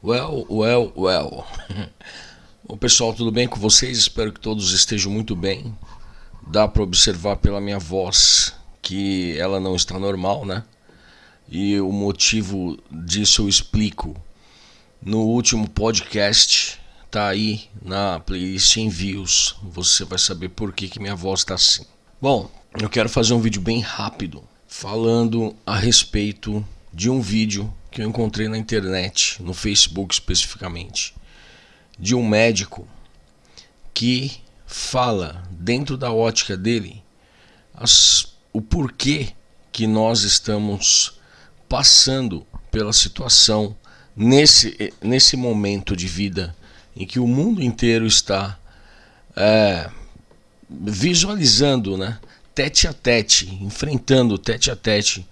Well, well, well. Bom, pessoal, tudo bem com vocês? Espero que todos estejam muito bem. Dá para observar pela minha voz que ela não está normal, né? E o motivo disso eu explico no último podcast. Tá aí na playlist envios. Você vai saber por que, que minha voz está assim. Bom, eu quero fazer um vídeo bem rápido falando a respeito de um vídeo que eu encontrei na internet, no Facebook especificamente, de um médico que fala dentro da ótica dele as, o porquê que nós estamos passando pela situação nesse, nesse momento de vida em que o mundo inteiro está é, visualizando, né, tete a tete, enfrentando tete a tete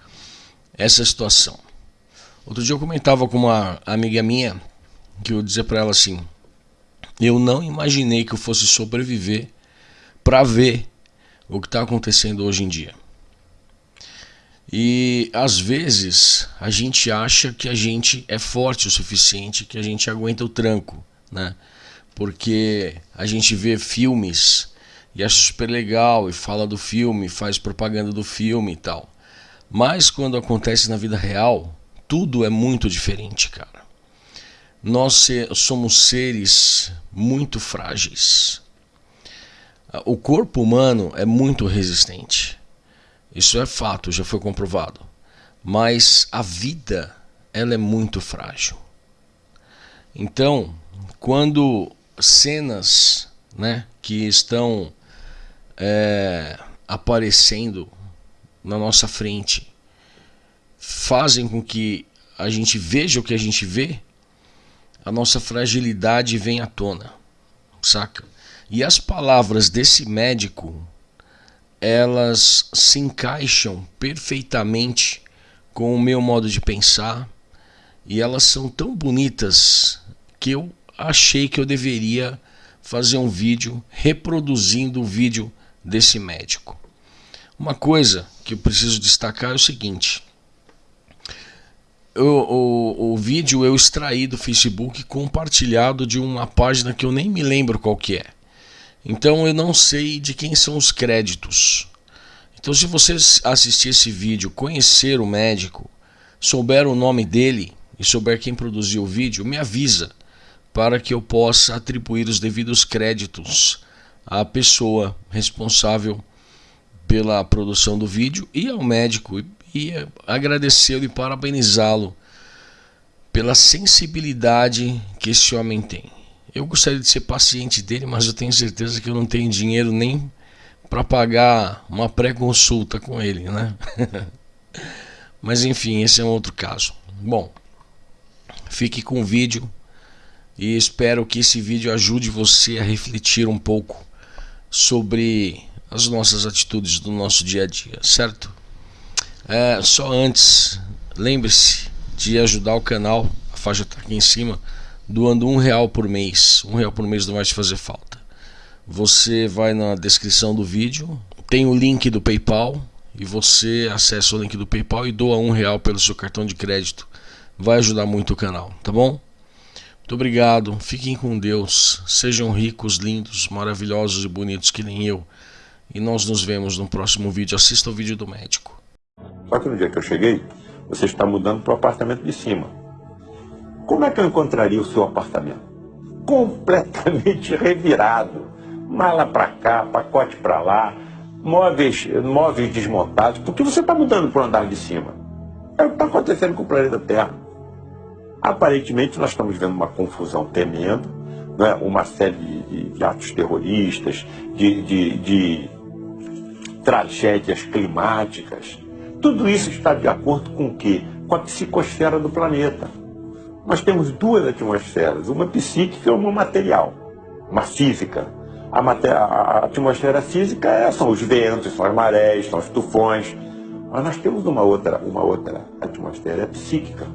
essa situação. Outro dia eu comentava com uma amiga minha que eu dizia para ela assim: eu não imaginei que eu fosse sobreviver para ver o que está acontecendo hoje em dia. E às vezes a gente acha que a gente é forte o suficiente, que a gente aguenta o tranco, né? Porque a gente vê filmes e acha super legal e fala do filme, faz propaganda do filme e tal. Mas quando acontece na vida real, tudo é muito diferente, cara. Nós somos seres muito frágeis. O corpo humano é muito resistente. Isso é fato, já foi comprovado. Mas a vida, ela é muito frágil. Então, quando cenas né, que estão é, aparecendo na nossa frente fazem com que a gente veja o que a gente vê, a nossa fragilidade vem à tona, saca? E as palavras desse médico, elas se encaixam perfeitamente com o meu modo de pensar e elas são tão bonitas que eu achei que eu deveria fazer um vídeo reproduzindo o vídeo desse médico. Uma coisa que eu preciso destacar é o seguinte: o, o vídeo eu extraí do Facebook compartilhado de uma página que eu nem me lembro qual que é. Então eu não sei de quem são os créditos. Então se você assistir esse vídeo, conhecer o médico, souber o nome dele e souber quem produziu o vídeo, me avisa para que eu possa atribuir os devidos créditos à pessoa responsável pela produção do vídeo e ao médico e agradecê-lo e parabenizá-lo pela sensibilidade que esse homem tem. Eu gostaria de ser paciente dele, mas eu tenho certeza que eu não tenho dinheiro nem para pagar uma pré-consulta com ele, né? mas enfim, esse é um outro caso. Bom, fique com o vídeo e espero que esse vídeo ajude você a refletir um pouco sobre as nossas atitudes do nosso dia a dia, certo? É, só antes, lembre-se de ajudar o canal, a faixa está aqui em cima, doando um real por mês. Um real por mês não vai te fazer falta. Você vai na descrição do vídeo, tem o link do PayPal e você acessa o link do PayPal e doa um real pelo seu cartão de crédito. Vai ajudar muito o canal, tá bom? Muito obrigado, fiquem com Deus, sejam ricos, lindos, maravilhosos e bonitos que nem eu. E nós nos vemos no próximo vídeo. Assista o vídeo do médico. Só que no dia que eu cheguei, você está mudando para o apartamento de cima. Como é que eu encontraria o seu apartamento? Completamente revirado. Mala para cá, pacote para lá, móveis, móveis desmontados, porque você está mudando para o andar de cima. É o que está acontecendo com o planeta Terra. Aparentemente nós estamos vendo uma confusão tremenda, né? uma série de, de atos terroristas, de, de, de tragédias climáticas, tudo isso está de acordo com o quê? Com a psicosfera do planeta. Nós temos duas atmosferas, uma psíquica e uma material, uma física. A, a atmosfera física é, são os ventos, são as marés, são os tufões. Mas nós temos uma outra, uma outra atmosfera é psíquica.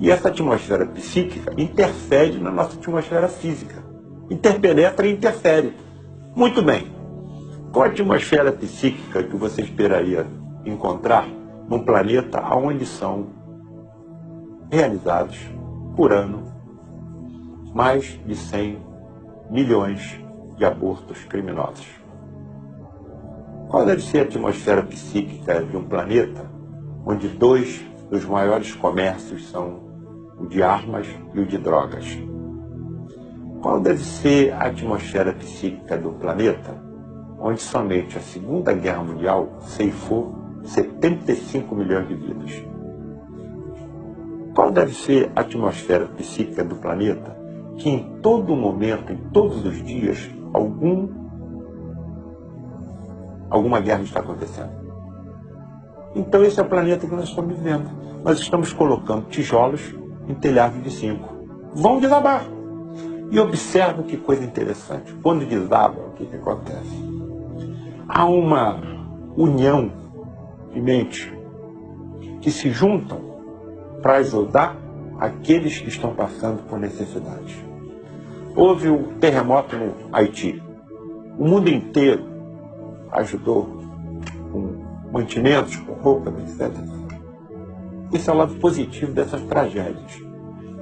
E essa atmosfera psíquica interfere na nossa atmosfera física. Interpenetra e interfere. Muito bem. Qual a atmosfera psíquica que você esperaria encontrar num planeta onde são realizados por ano mais de 100 milhões de abortos criminosos. Qual deve ser a atmosfera psíquica de um planeta onde dois dos maiores comércios são o de armas e o de drogas? Qual deve ser a atmosfera psíquica do planeta onde somente a Segunda Guerra Mundial ceifou 75 milhões de vidas? Qual deve ser a atmosfera psíquica do planeta que em todo momento, em todos os dias, algum, alguma guerra está acontecendo. Então esse é o planeta que nós estamos vivendo. Nós estamos colocando tijolos em telhados de cinco. Vão desabar. E observa que coisa interessante. Quando desaba, o que, que acontece? Há uma união de mente que se juntam para ajudar aqueles que estão passando por necessidade. Houve o terremoto no Haiti. O mundo inteiro ajudou com mantimentos, com roupas, etc. Esse é o lado positivo dessas tragédias.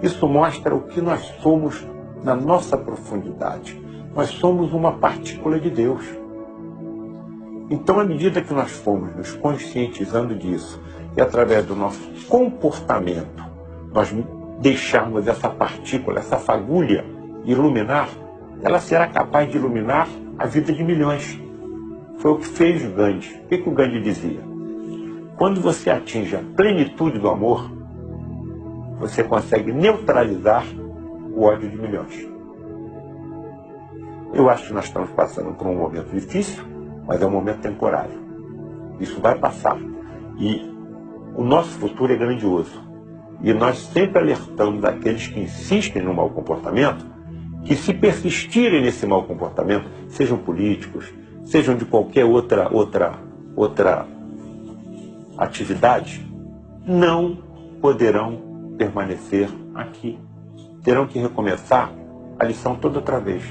Isso mostra o que nós somos na nossa profundidade. Nós somos uma partícula de Deus. Então, à medida que nós fomos nos conscientizando disso, e através do nosso comportamento, nós deixarmos essa partícula, essa fagulha iluminar, ela será capaz de iluminar a vida de milhões. Foi o que fez Gandhi. O que, que o Gandhi dizia? Quando você atinge a plenitude do amor, você consegue neutralizar o ódio de milhões. Eu acho que nós estamos passando por um momento difícil, mas é um momento temporário. Isso vai passar. E o nosso futuro é grandioso. E nós sempre alertamos aqueles que insistem no mau comportamento que se persistirem nesse mau comportamento, sejam políticos, sejam de qualquer outra, outra, outra atividade, não poderão permanecer aqui. Terão que recomeçar a lição toda outra vez.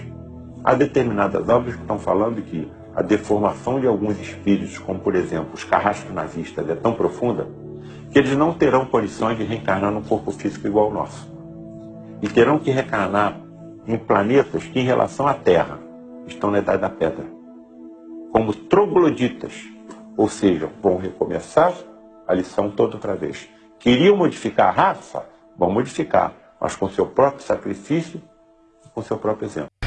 Há determinadas obras que estão falando que a deformação de alguns espíritos, como por exemplo os carrascos nazistas, é tão profunda que eles não terão condições de reencarnar num corpo físico igual ao nosso. E terão que reencarnar em planetas que, em relação à Terra, estão na Idade da Pedra, como trogloditas, ou seja, vão recomeçar a lição toda outra vez. Queriam modificar a raça? Vão modificar, mas com seu próprio sacrifício e com seu próprio exemplo.